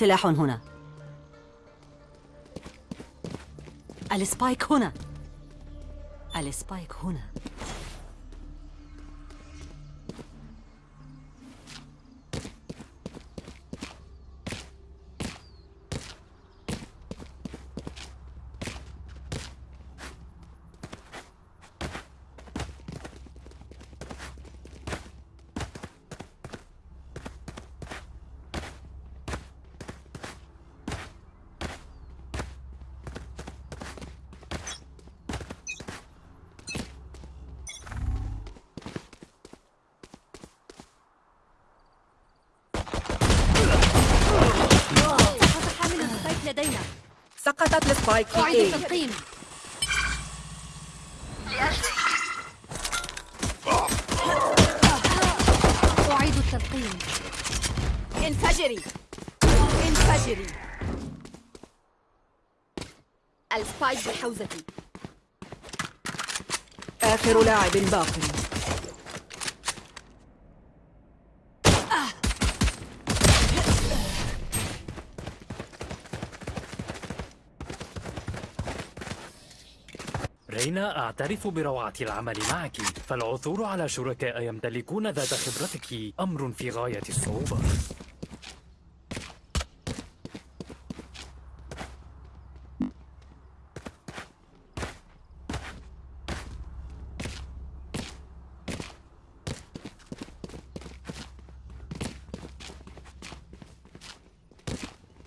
سلاح هنا. السبايك هنا. السبايك هنا. في أعيد اي التلقيم أعيد التلقيم انفجري. انفجري. السبايك بحوزتي. آخر لاعب باق رينا أعترف بروعة العمل معك؟ فالعثور على شركاء يمتلكون ذات خبرتك أمر في غاية الصعوبة.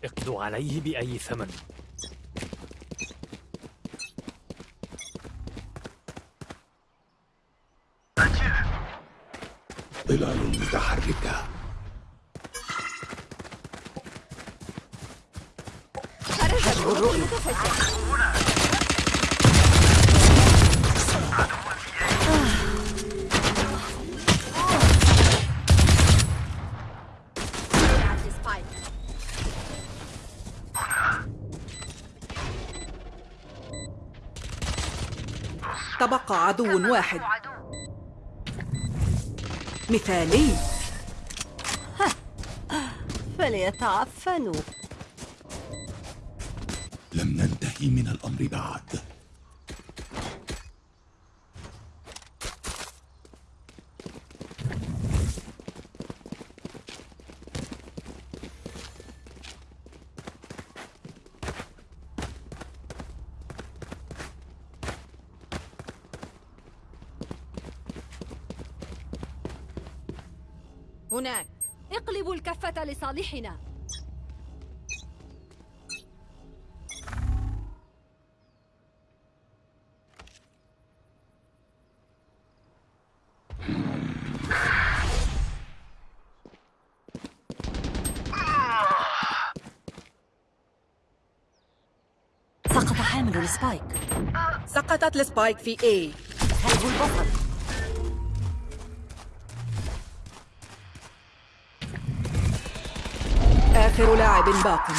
اقضوا عليه بأي ثمن ظلال السبايك تبقى عدو واحد. مثالي. فليتعفنوا لم ننتهي من الأمر بعد. لصالحنا سقط حامل ال Spike. سقطت ال Spike في A سلب البصر. آخر لاعب باق.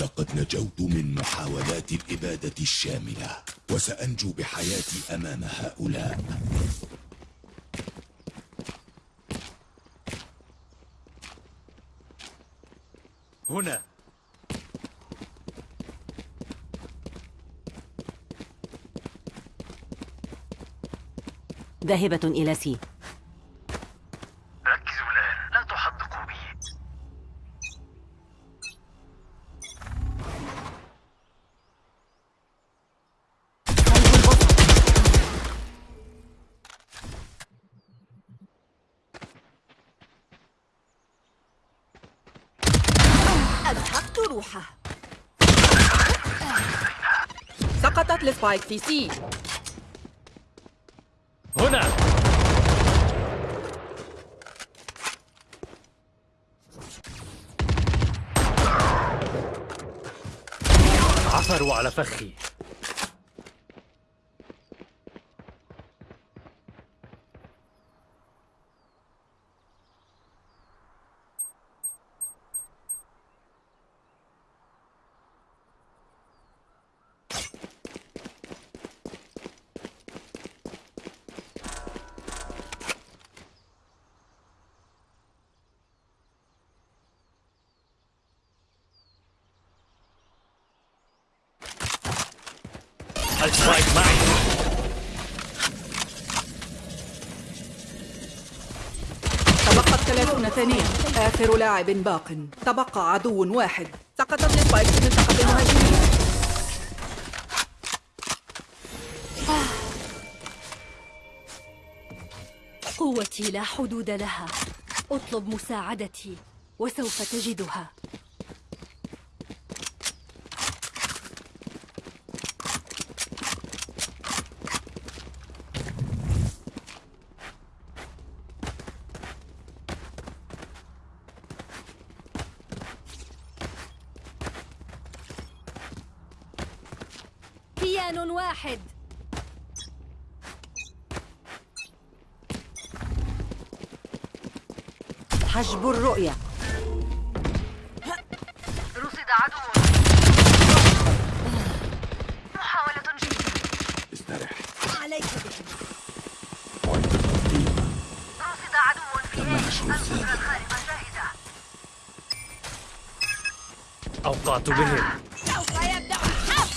لقد نجوت من محاولات الإبادة الشاملة وسأنجو بحياتي أمام هؤلاء. هنا. ذاهبة إلى سي. السبايك في سي هنا. عثروا على فخي ثلاثون ثانية آخر لاعب باق. تبقى عدو واحد. سقطت السبايك في منطقة المهاجمين. قوتي لا حدود لها. أطلب مساعدتي وسوف تجدها كيان واحد حجب الرؤية. رصد عدو. محاولة جيدة استرح عليك بهم. رصد عدو في القدرة الخارقة جاهزة أوقعت بهم. سوف يبدأ الحرب.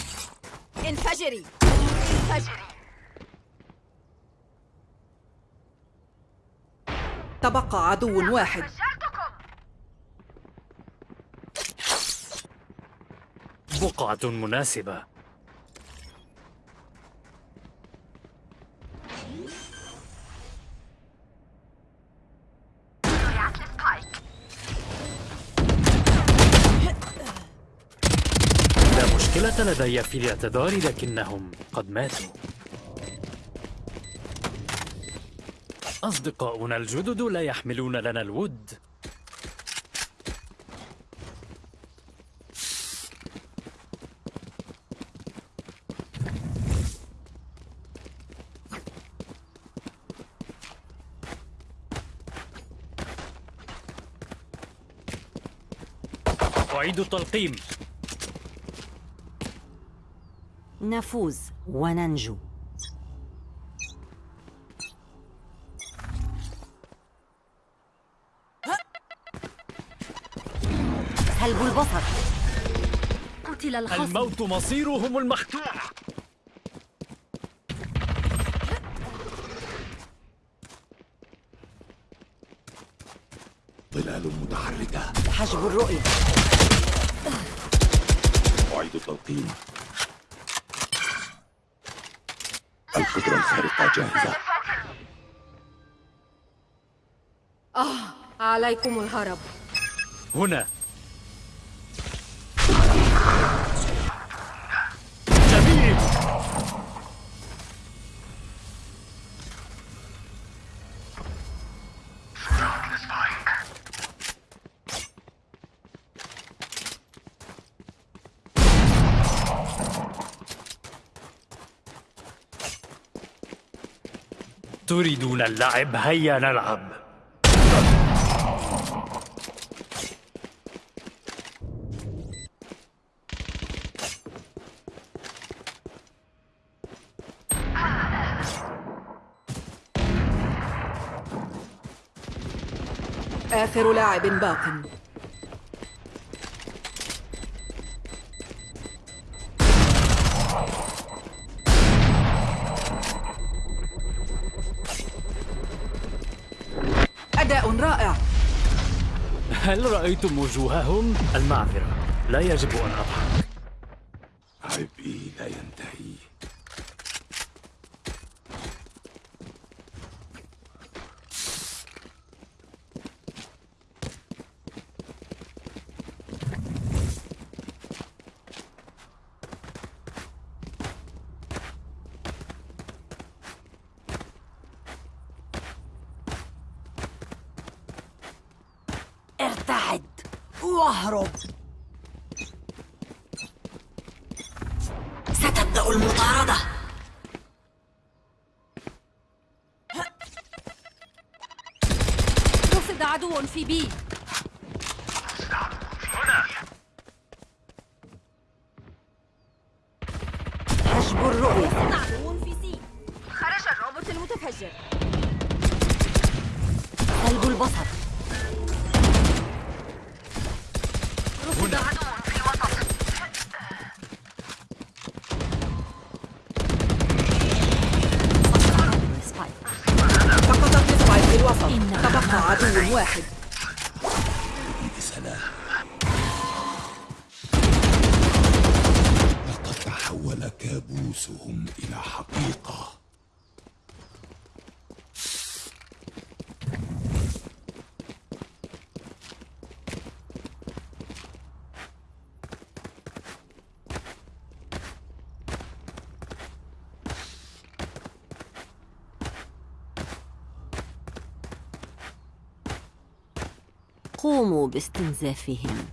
انفجري. انفجري. تبقى عدو واحد. بقعة مناسبة. لا مشكلة لدي في الاعتذار لكنهم قد ماتوا. أصدقاؤنا الجدد لا يحملون لنا الود. أعيد التلقيم. نفوز وننجو. البصر قتل الخصم. الموت مصيرهم المحتوم ظلال متحركة. حجب الرؤية. أعيد التلقيم القدرة الخارقة جاهزة. عليكم الهرب. هنا. تريدون اللعب هيا نلعب. آخر لاعب باق هل رأيتم وجوههم؟ المعذرة لا يجب أن أضحك عبئي لا ينتهي ارتعد واهرب. ستبدأ المطاردة. رصد عدو في بي. عدو واحد. بسلام لقد تحول كابوسهم إلى حقيقة. باستنزافهم.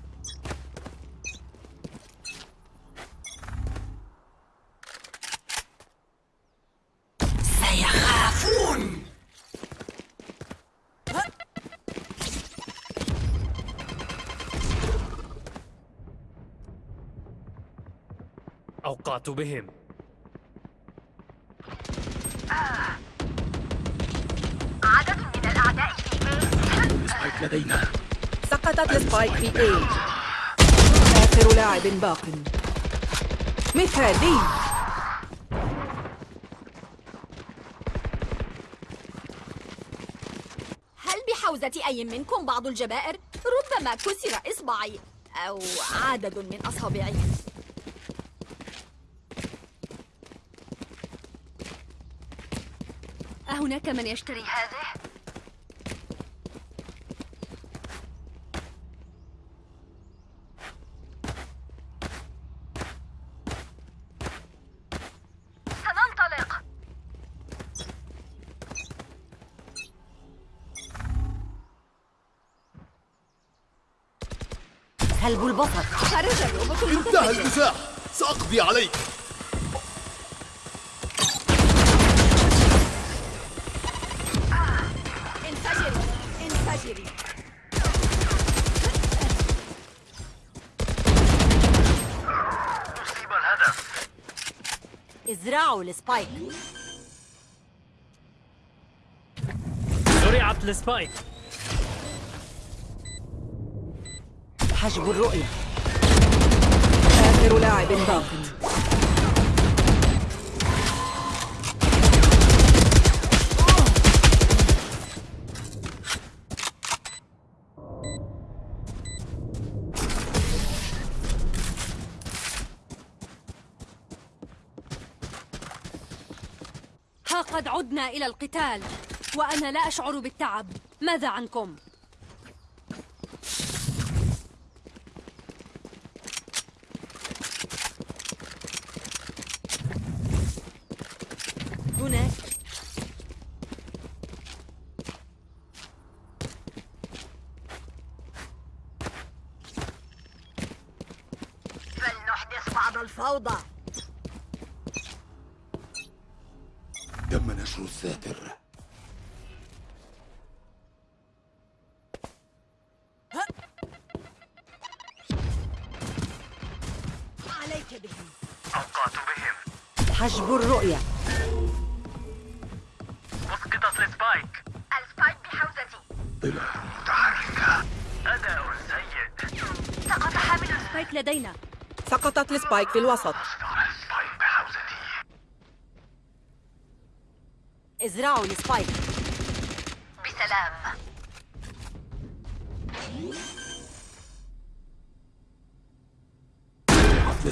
سيخافون. أوقعت بهم. عدد من الأعداء في لدينا سقطت السبايك في اي آخر لاعب باق. مثالي. هل بحوزة أي منكم بعض الجبائر؟ ربما كسر إصبعي أو عدد من أصابعي. أهناك من يشتري هذه؟ سلب البصر. خرج الروبوت انتهى المزاح سأقضي عليك. انفجري انفجري الهدف ازرعوا ال Spike. زرعت ال Spike. حجب الرؤية. آخر لاعب باق ها قد عدنا إلى القتال وأنا لا أشعر بالتعب. ماذا عنكم؟ هناك فلنحدث بعض الفوضى. تم نشر الساتر عليك بهم. أوقعت بهم. حجب الرؤية. سقطت ال Spike. ال Spike بحوزتي. طلع. متحركة أداء سيء. سقط حامل ال spike spike لدينا. سقطت ال spike في الوسط. ال spike إزرعوا ال spike بسلام. عطل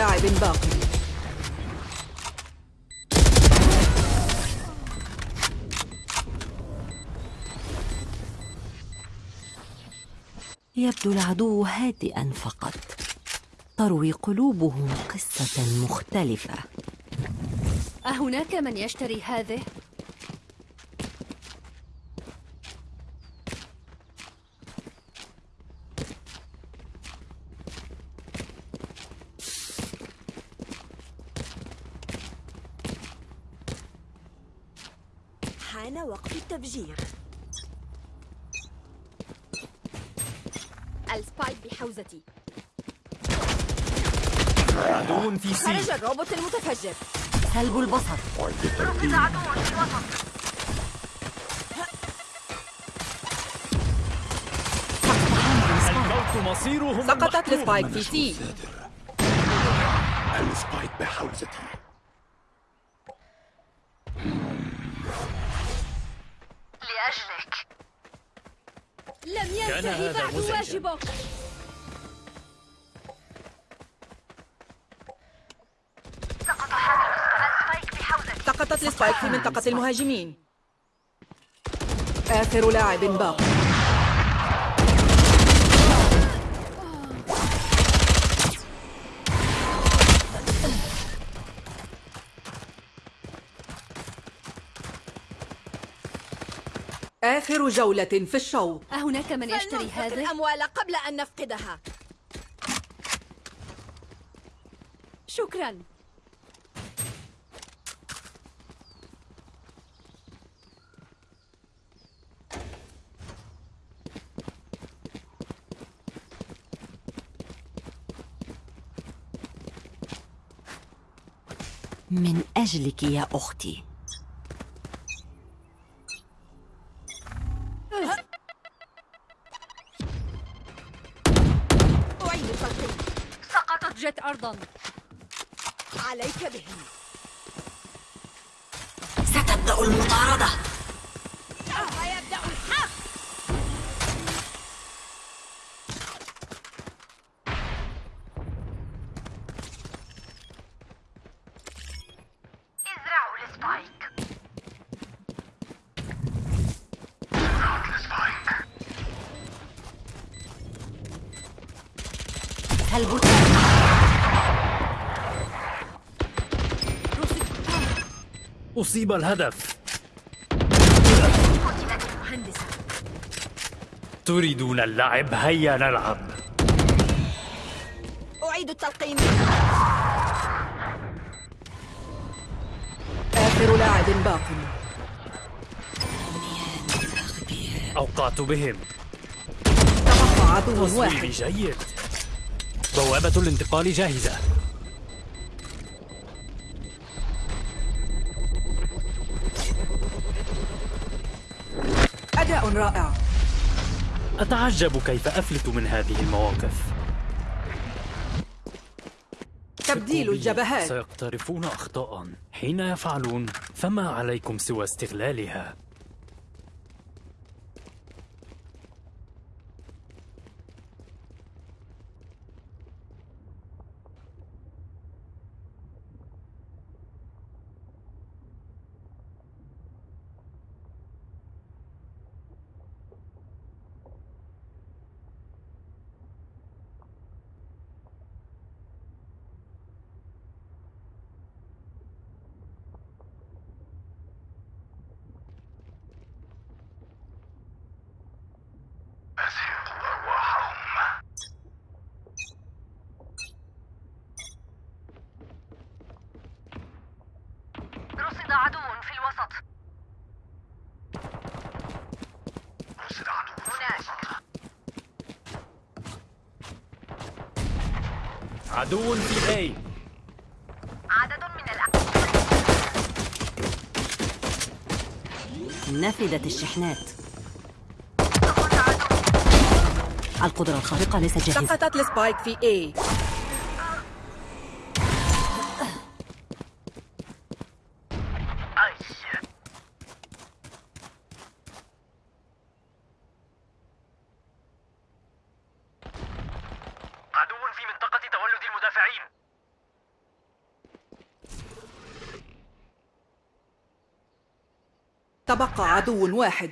لاعب باق يبدو العدو هادئا فقط. تروي قلوبهم قصة مختلفة. أهناك من يشتري هذه؟ وحش الروبوت المتفجر. سلب البصر. الموت مصيرهم سقطت ال spike في C. ال spike بحوزتي. لأجلك. لم ينتهي بعد واجبك. سقطت السبايك في منطقة المهاجمين. آخر لاعب باق. آخر جولة في الشوط. أهناك من يشتري هذا؟ الأموال قبل أن نفقدها. شكرا من أجلك يا أختي. أعيد التلقيم سقطت جت أرضا. عليك بهم. أصيب الهدف. تريدون اللعب؟ هيا نلعب. أعيد التلقين آخر لاعب باق. أوقعت بهم. تبقى عدو واحد. جيد. بوابة الانتقال جاهزة. رائع. أتعجب كيف أفلت من هذه المواقف. تبديل الجبهات. سيقترفون أخطاء. حين يفعلون فما عليكم سوى استغلالها؟ عدو في الوسط. عدو هناك. عدو في أي عدد من الأعداء نفدت الشحنات. القدرة الخارقة ليست جاهزة. سقطت السبايك في A أي عدو في منطقة تولد المدافعين تبقى عدو واحد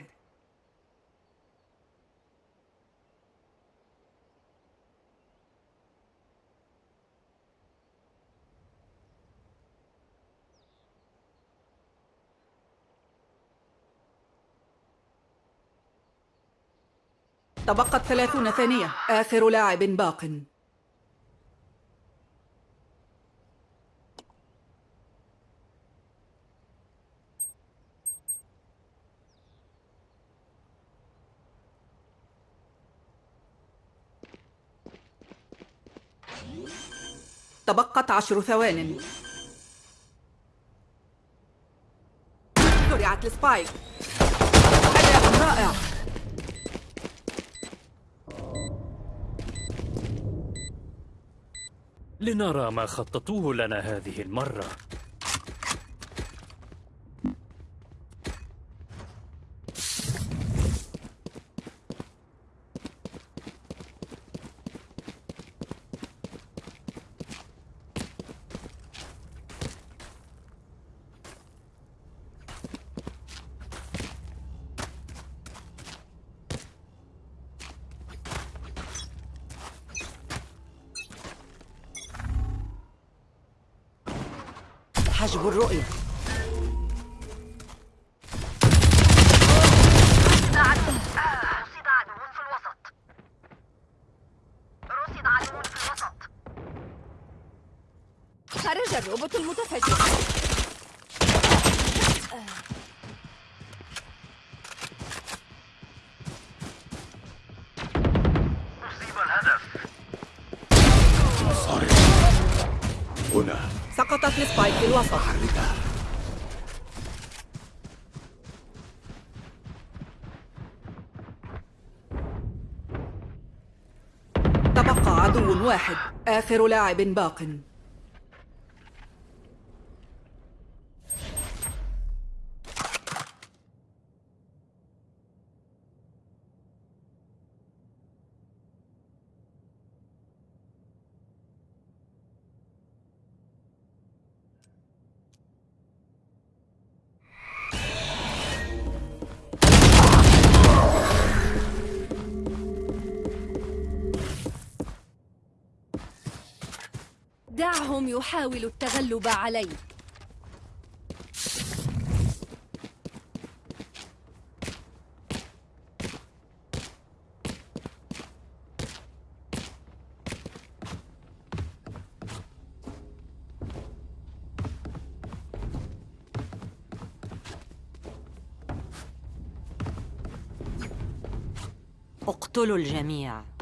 تبقت ثلاثون ثانية. آخر لاعب باق. تبقت عشر ثوان. زرعت السبايك. أداء رائع. لنرى ما خططوه لنا هذه المرة. حجب الرؤية. آخر لاعب باق. دعهم يحاولوا التغلب عليك. اقتلوا الجميع.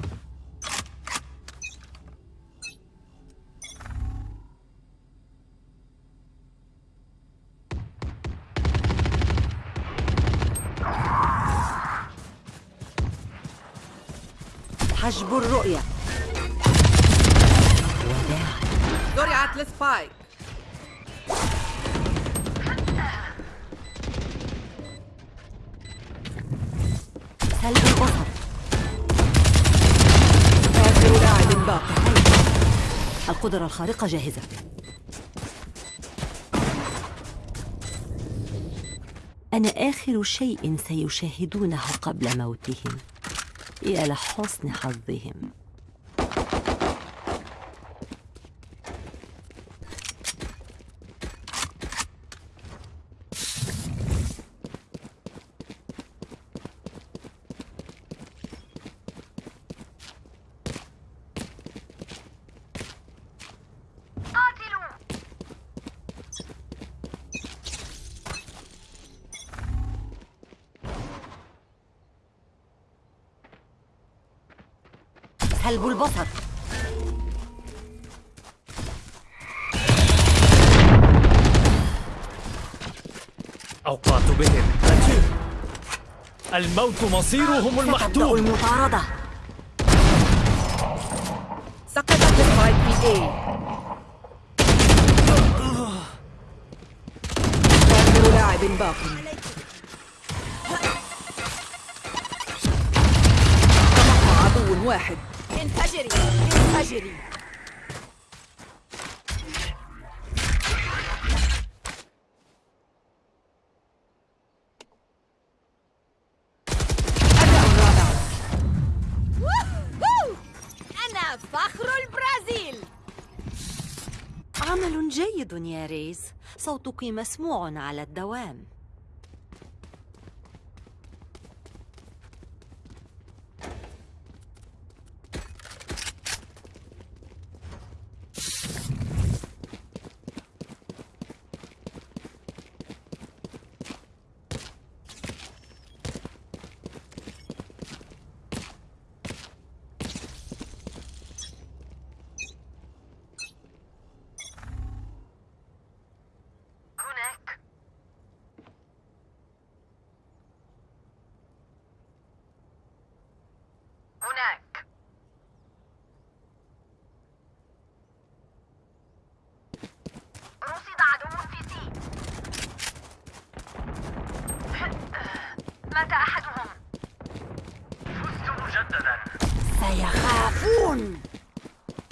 حجب الرؤية. وداعا زرعت السبايك. سلب البصر. آخر لاعب باق القدرة الخارقة جاهزة. أنا آخر شيء سيشاهدونه قبل موتهم. يا لحسن حظهم قاتلوا سلب البصر أوقعت بهم. أجل الموت مصيرهم المحتوم المطاردة. سقطت السبايك في A آخر لاعب باق. ووهو! أنا فخر البرازيل. عمل جيد يا ريز صوتك مسموع على الدوام.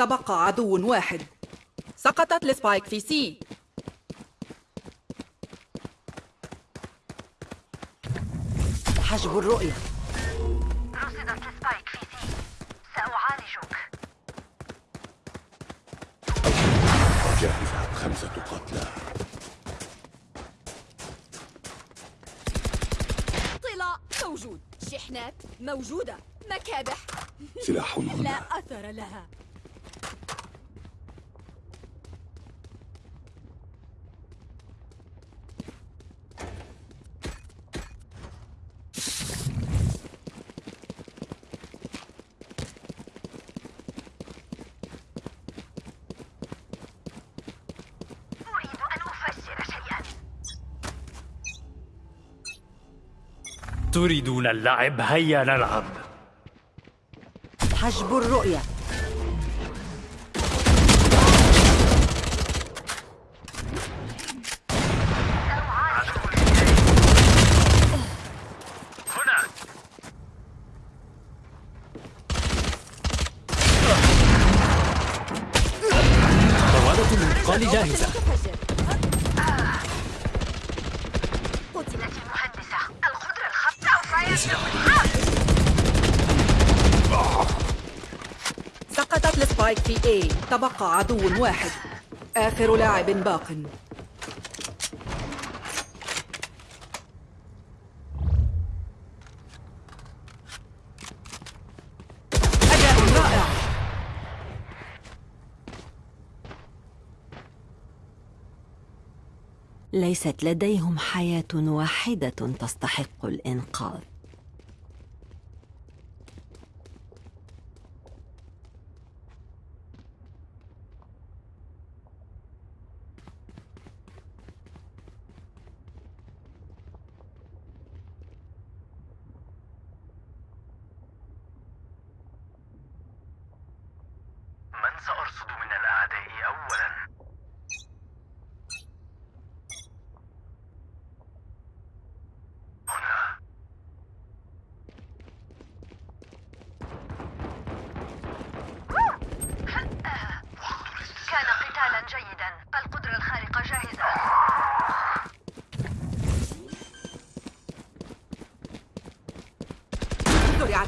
تبقى عدو واحد. سقطت ال spike في C حجب الرؤية. رصدت ال spike في C سأعالجك. جاهزة خمسة قتلى. طلاء موجود. شحنات موجودة. مكابح. سلاح لا أثر لها. تريدون اللعب هيا نلعب. حجب الرؤية هنا بوابة الانتقال جاهزة تفجر قتلت المهندسة القدرة الخط سوف سقطت السبايك في اي تبقى عدو واحد. آخر لاعب باق. ليست لديهم حياة واحدة تستحق الإنقاذ من سأرصد من الأعداء أولا هنا كان قتالا جيدا القدرة الخارقة جاهزة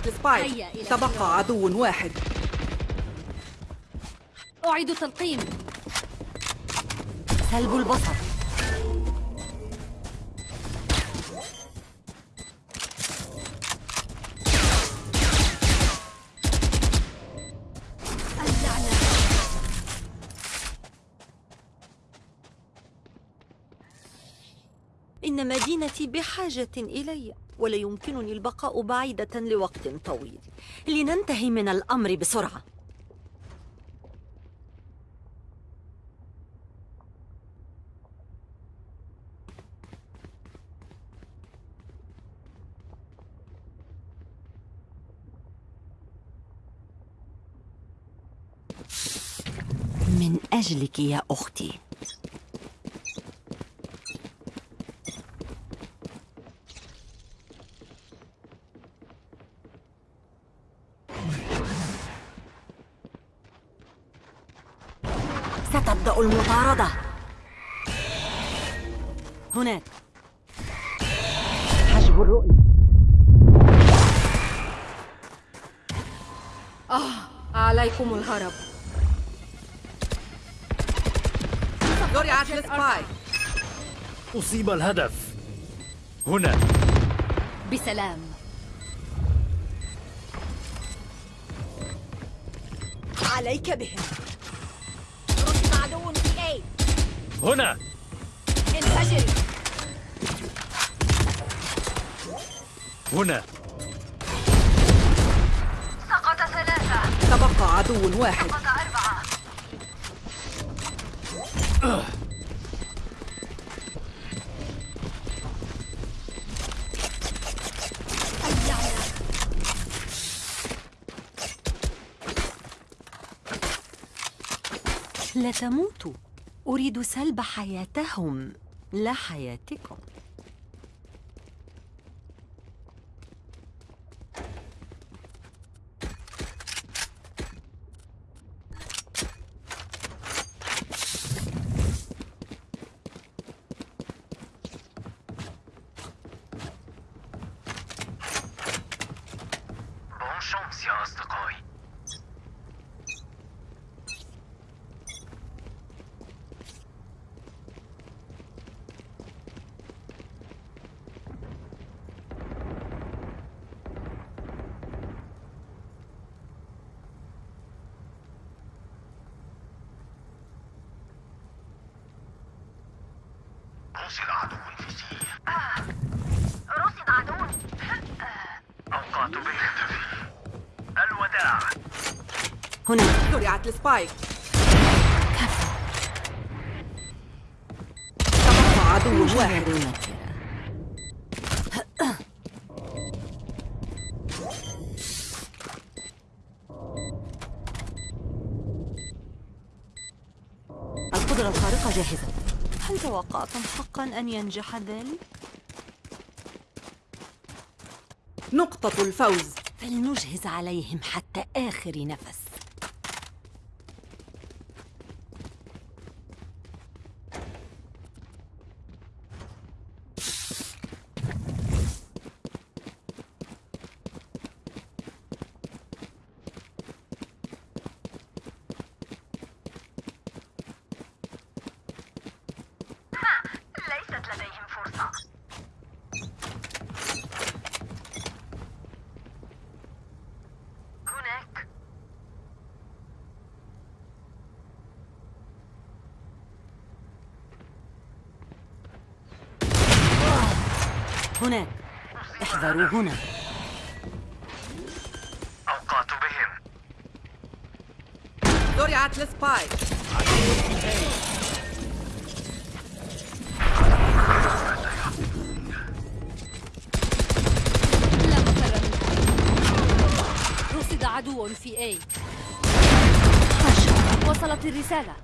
إلى تبقى عدو واحد. أعيد تلقيم. سلب البصر. إن مدينتي بحاجة إلي. ولا يمكنني البقاء بعيدة لوقت طويل. لننتهي من الأمر بسرعة. من أجلك يا أختي. المطاردة. هناك. حجب الرؤية. عليكم الهرب. زرعت السبايك أصيب الهدف. هنا. بسلام. عليك بهم رصد عدو في اي هنا. انفجري هنا. سقط ثلاثة. تبقى عدو واحد. سقط أربعة. لا تموتوا. أريد سلب حياتهم لا حياتكم يا أصدقائي رصد عدو في سير رصد عدو. أوقعت بهم الوداع. هنا. زرعت السبايك. تبقى عدو واحد. توقعتم حقا أن ينجح ذلك؟ نقطة الفوز فلنجهز عليهم حتى آخر نفس ليست لديهم فرصة هناك هناك. احذروا هنا. أوقعت بهم. زرعت السبايك رصد عدو في A. وصلت الرسالة.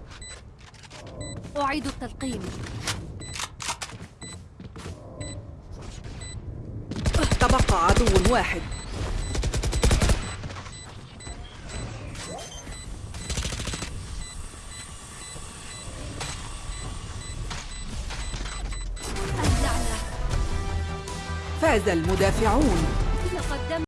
أعيد التلقيم تبقى عدو واحد. فاز المدافعون.